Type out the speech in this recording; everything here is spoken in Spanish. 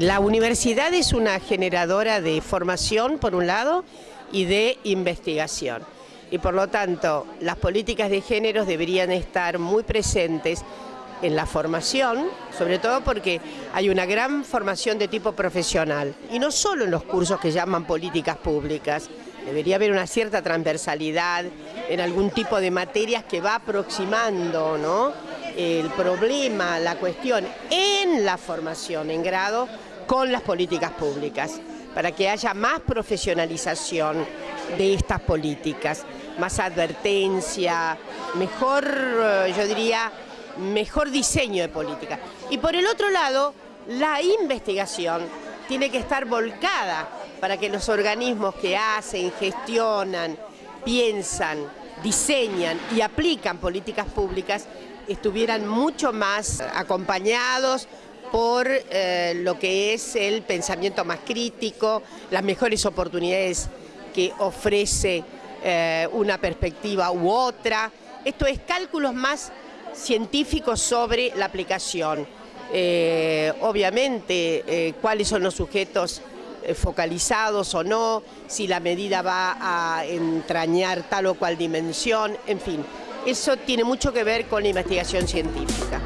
La universidad es una generadora de formación, por un lado, y de investigación. Y por lo tanto, las políticas de género deberían estar muy presentes en la formación, sobre todo porque hay una gran formación de tipo profesional, y no solo en los cursos que llaman políticas públicas, debería haber una cierta transversalidad en algún tipo de materias que va aproximando ¿no? El problema, la cuestión en la formación en grado con las políticas públicas, para que haya más profesionalización de estas políticas, más advertencia, mejor, eh, yo diría, mejor diseño de política. Y por el otro lado, la investigación tiene que estar volcada para que los organismos que hacen, gestionan, piensan, diseñan y aplican políticas públicas estuvieran mucho más acompañados por eh, lo que es el pensamiento más crítico, las mejores oportunidades que ofrece eh, una perspectiva u otra. Esto es cálculos más científicos sobre la aplicación. Eh, obviamente, cuáles son los sujetos focalizados o no, si la medida va a entrañar tal o cual dimensión, en fin. Eso tiene mucho que ver con la investigación científica.